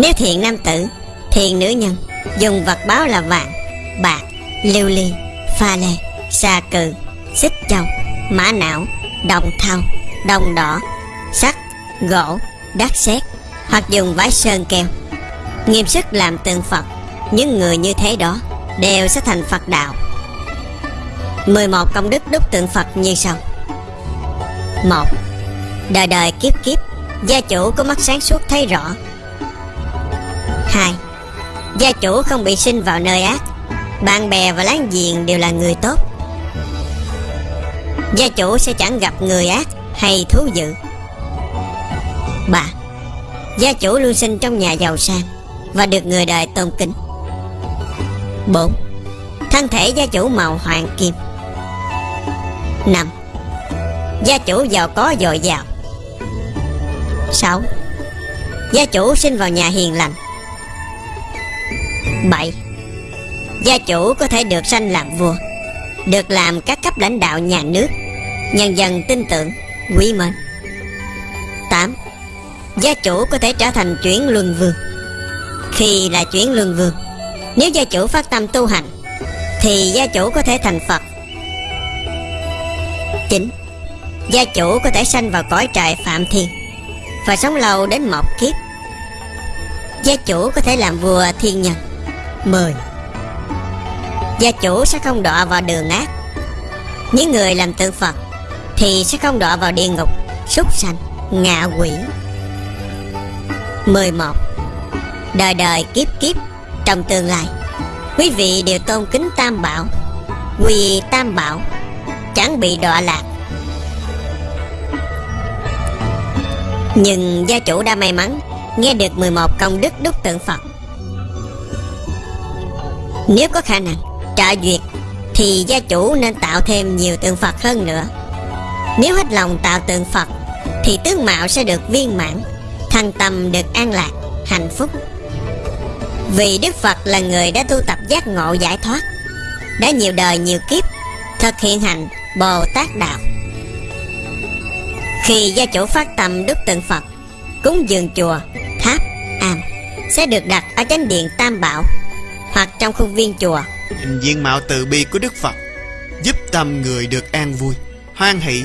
Nếu thiện nam tử, Thiện nữ nhân, Dùng vật báo là vàng, Bạc, Lưu ly, Pha lê Xà cừ, Xích châu, Mã não, Đồng thau, Đồng đỏ, Sắt, Gỗ đát sét, Hoặc dùng vải sơn keo Nghiêm sức làm tượng Phật, Những người như thế đó Đều sẽ thành Phật đạo 11 công đức đúc tượng Phật như sau 1. Đời đời kiếp kiếp, Gia chủ có mắt sáng suốt thấy rõ 2. Gia chủ không bị sinh vào nơi ác Bạn bè và láng giềng đều là người tốt Gia chủ sẽ chẳng gặp người ác hay thú dữ 3. Gia chủ luôn sinh trong nhà giàu sang Và được người đời tôn kính 4. Thân thể gia chủ màu hoàng kim 5. Gia chủ giàu có dồi dào 6. Gia chủ sinh vào nhà hiền lành 7. Gia chủ có thể được sanh làm vua, Được làm các cấp lãnh đạo nhà nước, Nhân dân tin tưởng, Quý mến 8. Gia chủ có thể trở thành chuyển luân vương Khi là chuyển luân vương, Nếu gia chủ phát tâm tu hành, Thì gia chủ có thể thành Phật 9. Gia chủ có thể sanh vào cõi trời Phạm Thiên Và sống lâu đến một kiếp Gia chủ có thể làm vua thiên nhân 10. Gia chủ sẽ không đọa vào đường ác Những người làm tượng Phật Thì sẽ không đọa vào địa ngục Súc sanh, ngạ quỷ 11. Đời đời kiếp kiếp Trong tương lai Quý vị đều tôn kính Tam Bảo Quỳ Tam Bảo Chẳng bị đọa lạc Nhưng gia chủ đã may mắn Nghe được 11 công đức đúc tượng Phật nếu có khả năng trợ duyệt Thì gia chủ nên tạo thêm nhiều tượng Phật hơn nữa. Nếu hết lòng tạo tượng Phật Thì tướng mạo sẽ được viên mãn Thành tâm được an lạc, hạnh phúc. Vì Đức Phật là người đã tu tập giác ngộ giải thoát Đã nhiều đời nhiều kiếp Thực hiện hành Bồ Tát Đạo. Khi gia chủ phát tâm đúc tượng Phật Cúng dường chùa, tháp, am Sẽ được đặt ở chánh điện Tam Bảo. Hoặc trong khuôn viên chùa. Hình diện mạo từ bi của Đức Phật Giúp tâm người được an vui, Hoan hỷ,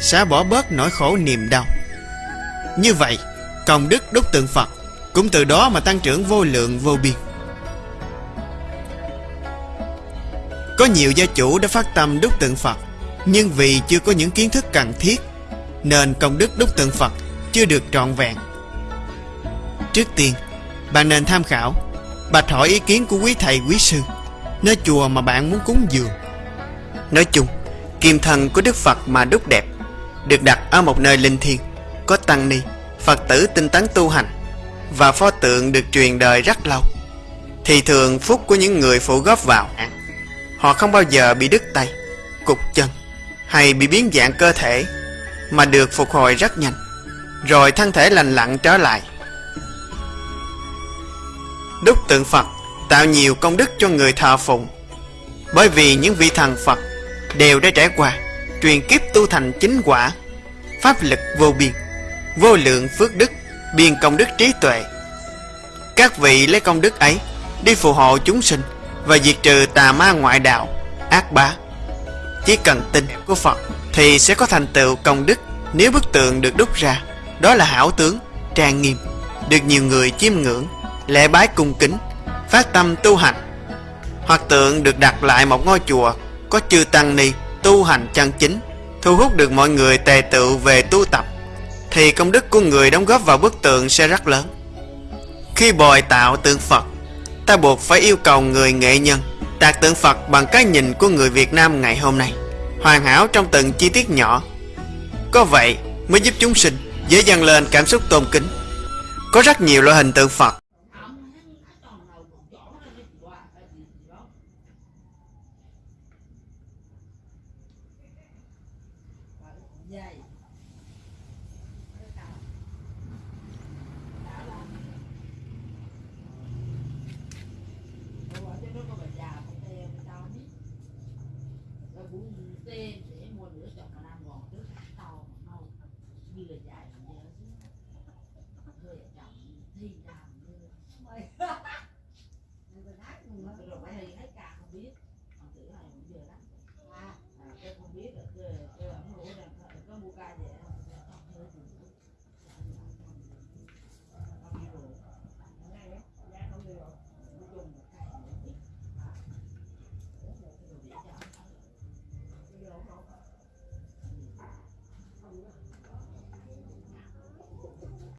Xả bỏ bớt nỗi khổ niềm đau. Như vậy, Công đức đúc tượng Phật Cũng từ đó mà tăng trưởng vô lượng vô biên. Có nhiều gia chủ đã phát tâm đúc tượng Phật, Nhưng vì chưa có những kiến thức cần thiết, Nên công đức đúc tượng Phật chưa được trọn vẹn. Trước tiên, Bạn nên tham khảo Bạch hỏi ý kiến của quý thầy, quý sư. Nơi chùa mà bạn muốn cúng dường. Nói chung, Kim thần của Đức Phật mà đúc đẹp, Được đặt ở một nơi linh thiêng, Có tăng ni, Phật tử tinh tấn tu hành, Và pho tượng được truyền đời rất lâu. Thì thường phúc của những người phụ góp vào, Họ không bao giờ bị đứt tay, Cục chân, Hay bị biến dạng cơ thể, Mà được phục hồi rất nhanh, Rồi thân thể lành lặn trở lại. Đúc tượng Phật Tạo nhiều công đức cho người thờ phụng. Bởi vì những vị thần Phật Đều đã trải qua Truyền kiếp tu thành chính quả Pháp lực vô biên Vô lượng phước đức Biên công đức trí tuệ. Các vị lấy công đức ấy Đi phù hộ chúng sinh Và diệt trừ tà ma ngoại đạo Ác bá. Chỉ cần tin của Phật Thì sẽ có thành tựu công đức. Nếu bức tượng được đúc ra Đó là hảo tướng, trang nghiêm Được nhiều người chiêm ngưỡng. Lễ bái cung kính, Phát tâm tu hành. Hoặc tượng được đặt lại một ngôi chùa Có chư tăng ni tu hành chân chính, Thu hút được mọi người tề tự về tu tập, Thì công đức của người đóng góp vào bức tượng sẽ rất lớn. Khi bồi tạo tượng Phật, Ta buộc phải yêu cầu người nghệ nhân Tạc tượng Phật bằng cái nhìn của người Việt Nam ngày hôm nay, Hoàn hảo trong từng chi tiết nhỏ. Có vậy mới giúp chúng sinh dễ dàng lên cảm xúc tôn kính. Có rất nhiều loại hình tượng Phật 出会。